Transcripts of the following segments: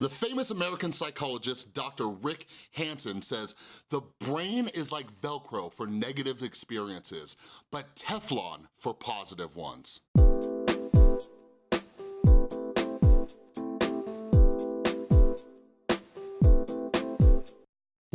The famous American psychologist, Dr. Rick Hanson says, the brain is like Velcro for negative experiences, but Teflon for positive ones.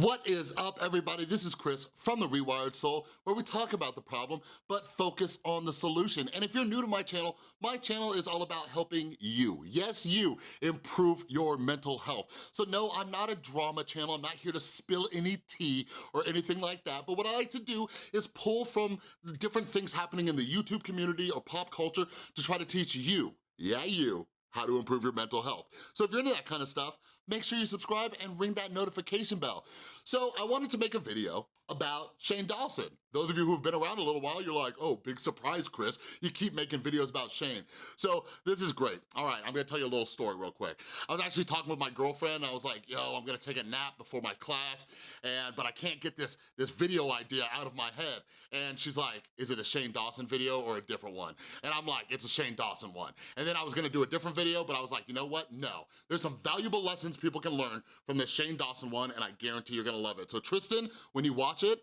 What is up, everybody? This is Chris from The Rewired Soul, where we talk about the problem, but focus on the solution. And if you're new to my channel, my channel is all about helping you, yes, you, improve your mental health. So no, I'm not a drama channel. I'm not here to spill any tea or anything like that. But what I like to do is pull from different things happening in the YouTube community or pop culture to try to teach you, yeah, you, how to improve your mental health. So if you're into that kind of stuff, make sure you subscribe and ring that notification bell. So I wanted to make a video about Shane Dawson. Those of you who've been around a little while, you're like, oh, big surprise, Chris. You keep making videos about Shane. So this is great. All right, I'm gonna tell you a little story real quick. I was actually talking with my girlfriend. I was like, yo, I'm gonna take a nap before my class, and but I can't get this, this video idea out of my head. And she's like, is it a Shane Dawson video or a different one? And I'm like, it's a Shane Dawson one. And then I was gonna do a different video, but I was like, you know what? No. There's some valuable lessons people can learn from this Shane Dawson one, and I guarantee you're gonna love it. So Tristan, when you watch it,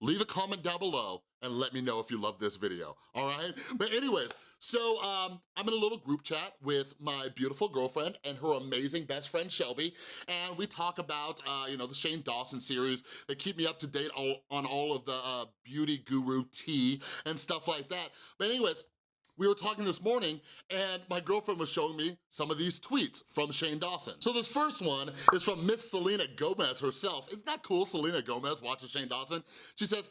leave a comment down below and let me know if you love this video, all right? But anyways, so um, I'm in a little group chat with my beautiful girlfriend and her amazing best friend, Shelby, and we talk about, uh, you know, the Shane Dawson series. They keep me up to date all, on all of the uh, beauty guru tea and stuff like that. But anyways, we were talking this morning and my girlfriend was showing me some of these tweets from Shane Dawson. So this first one is from Miss Selena Gomez herself. Isn't that cool, Selena Gomez watches Shane Dawson? She says,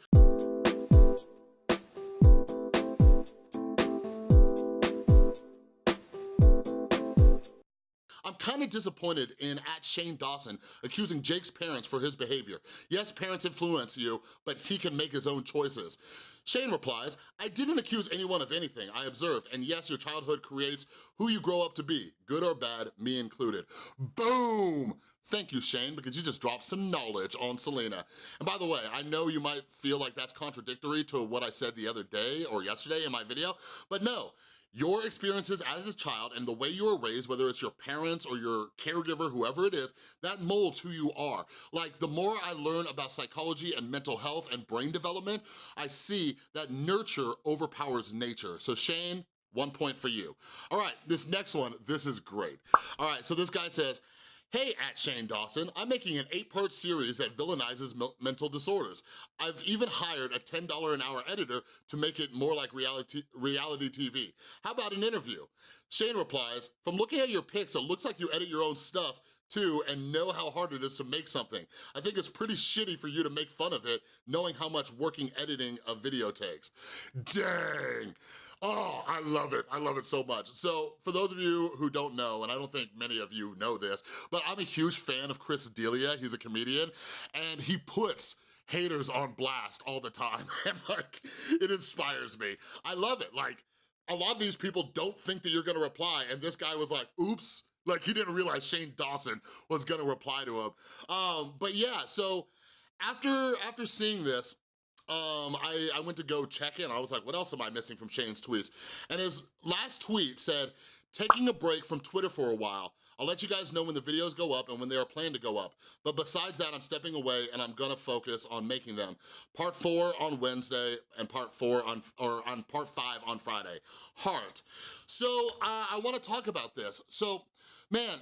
I'm kind of disappointed in at Shane Dawson accusing Jake's parents for his behavior. Yes, parents influence you, but he can make his own choices. Shane replies, I didn't accuse anyone of anything. I observed, and yes, your childhood creates who you grow up to be, good or bad, me included. Boom! Thank you, Shane, because you just dropped some knowledge on Selena. And by the way, I know you might feel like that's contradictory to what I said the other day or yesterday in my video, but no, your experiences as a child and the way you were raised, whether it's your parents or your caregiver, whoever it is, that molds who you are. Like the more I learn about psychology and mental health and brain development, I see that nurture overpowers nature. So Shane, one point for you. All right, this next one, this is great. All right, so this guy says, Hey, at Shane Dawson, I'm making an eight-part series that villainizes mental disorders. I've even hired a $10 an hour editor to make it more like reality, reality TV. How about an interview? Shane replies, from looking at your pics, it looks like you edit your own stuff too and know how hard it is to make something. I think it's pretty shitty for you to make fun of it, knowing how much working editing a video takes. Dang! Oh, I love it. I love it so much. So for those of you who don't know, and I don't think many of you know this, but I'm a huge fan of Chris D'Elia. He's a comedian, and he puts haters on blast all the time. And like, it inspires me. I love it. Like, a lot of these people don't think that you're gonna reply, and this guy was like, oops, like he didn't realize Shane Dawson was gonna reply to him. Um, but yeah, so after, after seeing this, um, I, I went to go check in. I was like, what else am I missing from Shane's tweets? And his last tweet said, taking a break from Twitter for a while. I'll let you guys know when the videos go up and when they are planned to go up. But besides that, I'm stepping away and I'm gonna focus on making them. Part four on Wednesday and part four on, or on part five on Friday. Heart. So uh, I wanna talk about this. So, man,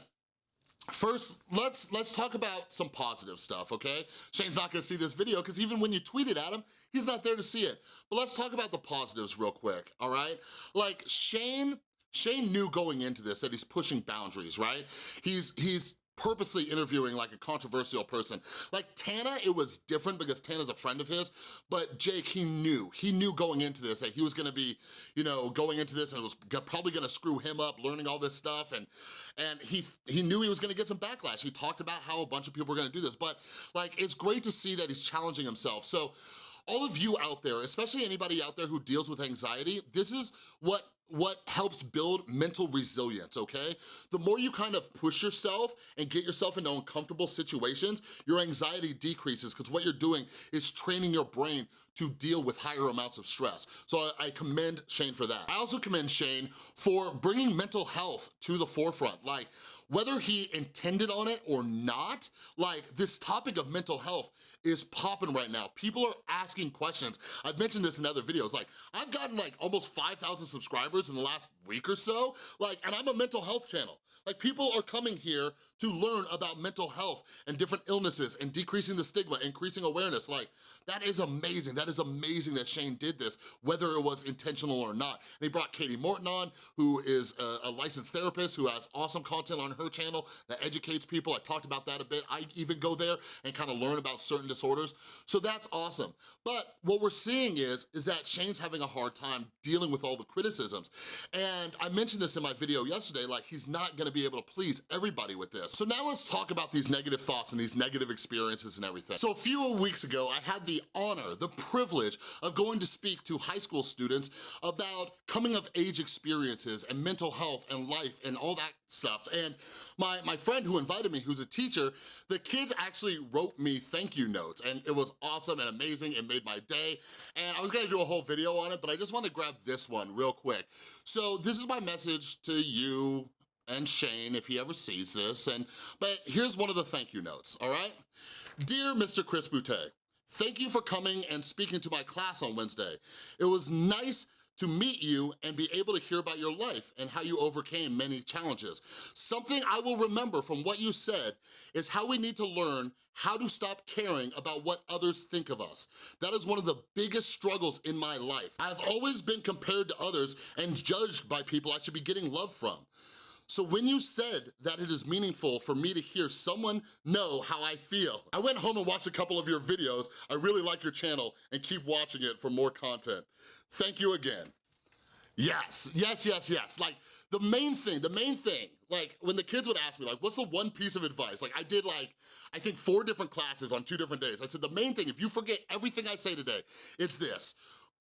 First, let's let's talk about some positive stuff, okay? Shane's not gonna see this video because even when you tweet it at him, he's not there to see it. But let's talk about the positives real quick, all right? Like Shane, Shane knew going into this that he's pushing boundaries, right? He's he's purposely interviewing like a controversial person. Like Tana, it was different because Tana's a friend of his, but Jake, he knew. He knew going into this that he was gonna be, you know, going into this and it was probably gonna screw him up learning all this stuff and and he he knew he was gonna get some backlash. He talked about how a bunch of people were gonna do this, but like it's great to see that he's challenging himself. So all of you out there, especially anybody out there who deals with anxiety, this is what what helps build mental resilience, okay? The more you kind of push yourself and get yourself into uncomfortable situations, your anxiety decreases because what you're doing is training your brain to deal with higher amounts of stress. So I, I commend Shane for that. I also commend Shane for bringing mental health to the forefront. Like, whether he intended on it or not, like this topic of mental health is popping right now. People are asking questions. I've mentioned this in other videos, like I've gotten like almost 5,000 subscribers in the last week or so, like, and I'm a mental health channel. Like people are coming here to learn about mental health and different illnesses and decreasing the stigma, increasing awareness. Like that is amazing. That is amazing that Shane did this, whether it was intentional or not. He brought Katie Morton on, who is a, a licensed therapist who has awesome content on her channel that educates people. I talked about that a bit. I even go there and kind of learn about certain disorders. So that's awesome. But what we're seeing is, is that Shane's having a hard time dealing with all the criticisms. And I mentioned this in my video yesterday, like he's not gonna be able to please everybody with this. So now let's talk about these negative thoughts and these negative experiences and everything. So a few weeks ago, I had the honor, the privilege of going to speak to high school students about coming of age experiences and mental health and life and all that stuff. And my, my friend who invited me, who's a teacher, the kids actually wrote me thank you notes and it was awesome and amazing. It made my day. And I was gonna do a whole video on it, but I just wanna grab this one real quick. So this is my message to you, and Shane if he ever sees this, and but here's one of the thank you notes, all right? Dear Mr. Chris Boutte, thank you for coming and speaking to my class on Wednesday. It was nice to meet you and be able to hear about your life and how you overcame many challenges. Something I will remember from what you said is how we need to learn how to stop caring about what others think of us. That is one of the biggest struggles in my life. I've always been compared to others and judged by people I should be getting love from. So when you said that it is meaningful for me to hear someone know how I feel, I went home and watched a couple of your videos. I really like your channel and keep watching it for more content. Thank you again. Yes, yes, yes, yes. Like the main thing, the main thing, like when the kids would ask me like, what's the one piece of advice? Like I did like, I think four different classes on two different days. I said, the main thing, if you forget everything I say today, it's this,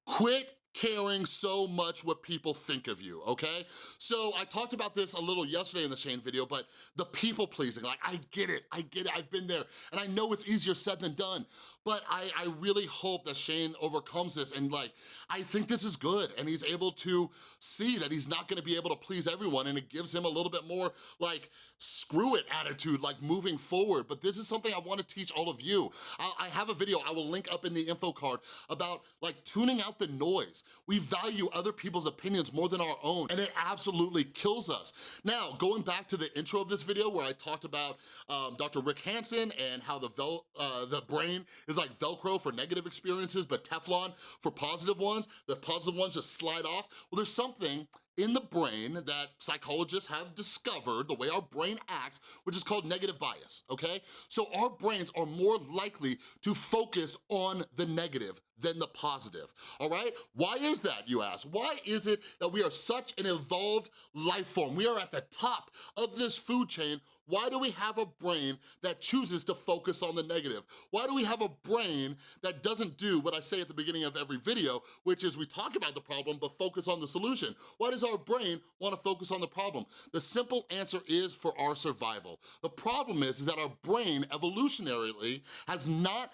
quit caring so much what people think of you, okay? So I talked about this a little yesterday in the Shane video, but the people pleasing, like I get it, I get it, I've been there, and I know it's easier said than done, but I, I really hope that Shane overcomes this and like, I think this is good and he's able to see that he's not gonna be able to please everyone and it gives him a little bit more like, screw it attitude, like moving forward. But this is something I wanna teach all of you. I, I have a video I will link up in the info card about like tuning out the noise. We value other people's opinions more than our own and it absolutely kills us. Now, going back to the intro of this video where I talked about um, Dr. Rick Hanson and how the, vel uh, the brain is like Velcro for negative experiences, but Teflon for positive ones. The positive ones just slide off. Well, there's something in the brain that psychologists have discovered, the way our brain acts, which is called negative bias, okay? So our brains are more likely to focus on the negative than the positive, all right? Why is that, you ask? Why is it that we are such an evolved life form? We are at the top of this food chain. Why do we have a brain that chooses to focus on the negative? Why do we have a brain that doesn't do what I say at the beginning of every video, which is we talk about the problem, but focus on the solution? Why does our brain wanna focus on the problem? The simple answer is for our survival. The problem is, is that our brain evolutionarily has not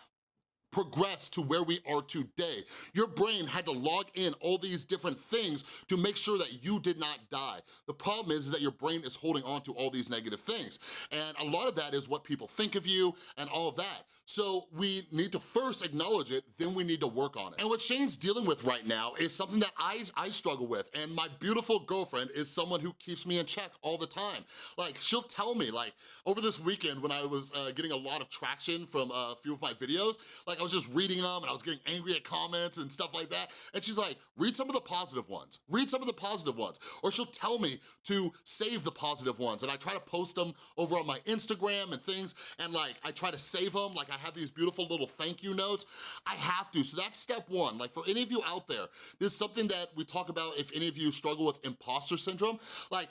progress to where we are today. Your brain had to log in all these different things to make sure that you did not die. The problem is, is that your brain is holding on to all these negative things. And a lot of that is what people think of you and all of that. So we need to first acknowledge it, then we need to work on it. And what Shane's dealing with right now is something that I, I struggle with. And my beautiful girlfriend is someone who keeps me in check all the time. Like she'll tell me like over this weekend when I was uh, getting a lot of traction from a few of my videos, like was just reading them and I was getting angry at comments and stuff like that. And she's like, read some of the positive ones. Read some of the positive ones. Or she'll tell me to save the positive ones. And I try to post them over on my Instagram and things. And like, I try to save them. Like I have these beautiful little thank you notes. I have to, so that's step one. Like for any of you out there, this is something that we talk about if any of you struggle with imposter syndrome. Like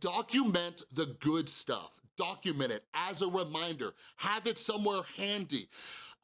document the good stuff. Document it as a reminder. Have it somewhere handy.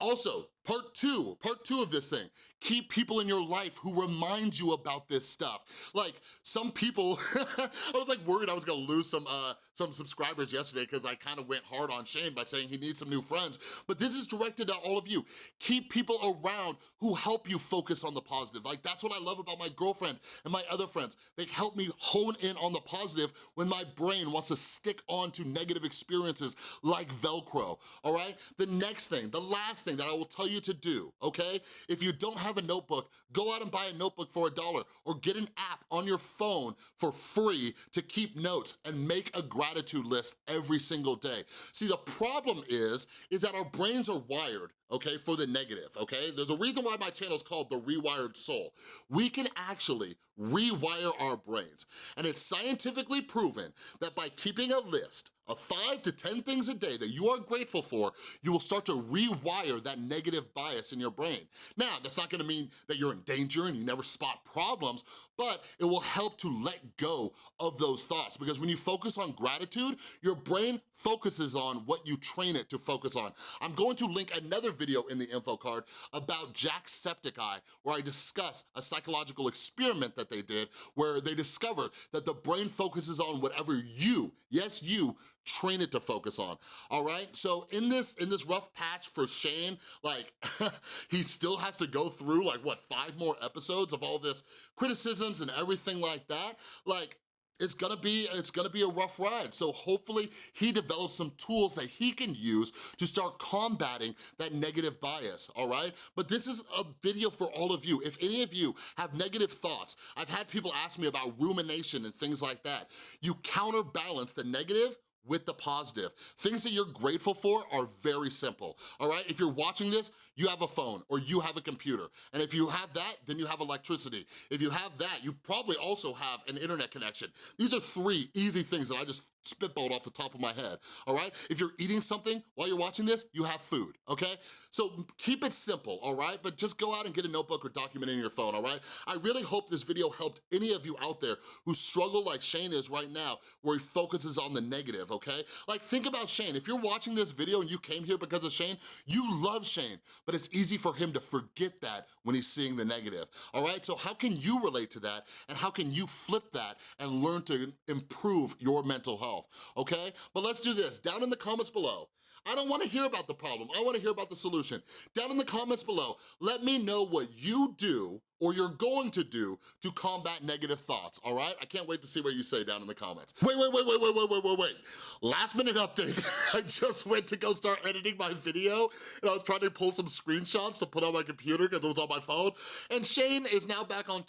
Also, Part two, part two of this thing, keep people in your life who remind you about this stuff. Like some people, I was like worried I was gonna lose some uh, some subscribers yesterday because I kind of went hard on Shane by saying he needs some new friends, but this is directed at all of you. Keep people around who help you focus on the positive. Like that's what I love about my girlfriend and my other friends. They help me hone in on the positive when my brain wants to stick on to negative experiences like Velcro, all right? The next thing, the last thing that I will tell you you to do, okay? If you don't have a notebook, go out and buy a notebook for a dollar or get an app on your phone for free to keep notes and make a gratitude list every single day. See, the problem is, is that our brains are wired okay, for the negative, okay? There's a reason why my channel is called The Rewired Soul. We can actually rewire our brains, and it's scientifically proven that by keeping a list of five to 10 things a day that you are grateful for, you will start to rewire that negative bias in your brain. Now, that's not gonna mean that you're in danger and you never spot problems, but it will help to let go of those thoughts because when you focus on gratitude, your brain focuses on what you train it to focus on. I'm going to link another video in the info card about Jacksepticeye where I discuss a psychological experiment that they did where they discovered that the brain focuses on whatever you, yes you, train it to focus on, all right? So in this in this rough patch for Shane, like, he still has to go through, like, what, five more episodes of all this criticisms and everything like that? Like, it's gonna be it's gonna be a rough ride. So hopefully he develops some tools that he can use to start combating that negative bias, all right? But this is a video for all of you. If any of you have negative thoughts, I've had people ask me about rumination and things like that. You counterbalance the negative with the positive. Things that you're grateful for are very simple, all right? If you're watching this, you have a phone or you have a computer. And if you have that, then you have electricity. If you have that, you probably also have an internet connection. These are three easy things that I just spitballed off the top of my head, all right? If you're eating something while you're watching this, you have food, okay? So keep it simple, all right? But just go out and get a notebook or document in your phone, all right? I really hope this video helped any of you out there who struggle like Shane is right now, where he focuses on the negative, okay? Like think about Shane. If you're watching this video and you came here because of Shane, you love Shane, but it's easy for him to forget that when he's seeing the negative, all right? So how can you relate to that and how can you flip that and learn to improve your mental health? okay? But let's do this, down in the comments below, I don't wanna hear about the problem, I wanna hear about the solution. Down in the comments below, let me know what you do or you're going to do to combat negative thoughts, all right? I can't wait to see what you say down in the comments. Wait, wait, wait, wait, wait, wait, wait, wait, wait. Last minute update, I just went to go start editing my video and I was trying to pull some screenshots to put on my computer because it was on my phone, and Shane is now back on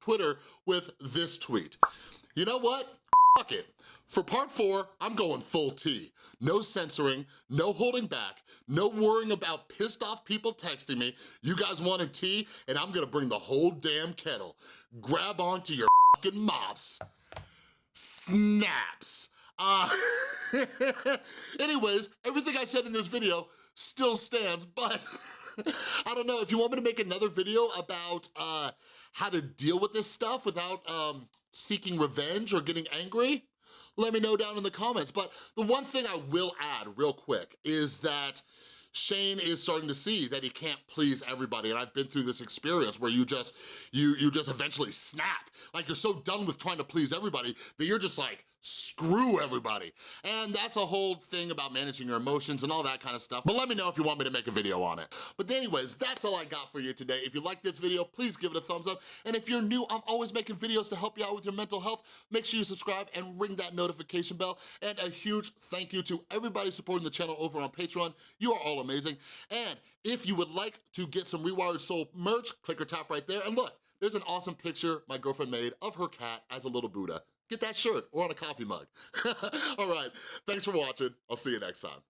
Twitter with this tweet. You know what? Fuck it. For part four, I'm going full tea. No censoring, no holding back, no worrying about pissed off people texting me, you guys wanted tea, and I'm gonna bring the whole damn kettle. Grab onto your fucking mops. Snaps. Uh, anyways, everything I said in this video still stands, but I don't know, if you want me to make another video about uh, how to deal with this stuff without um, seeking revenge or getting angry, let me know down in the comments. But the one thing I will add real quick is that Shane is starting to see that he can't please everybody. And I've been through this experience where you just, you, you just eventually snap. Like you're so done with trying to please everybody that you're just like, screw everybody. And that's a whole thing about managing your emotions and all that kind of stuff. But let me know if you want me to make a video on it. But anyways, that's all I got for you today. If you like this video, please give it a thumbs up. And if you're new, I'm always making videos to help you out with your mental health. Make sure you subscribe and ring that notification bell. And a huge thank you to everybody supporting the channel over on Patreon. You are all amazing. And if you would like to get some Rewired Soul merch, click or tap right there. And look, there's an awesome picture my girlfriend made of her cat as a little Buddha get that shirt or on a coffee mug. All right, thanks for watching. I'll see you next time.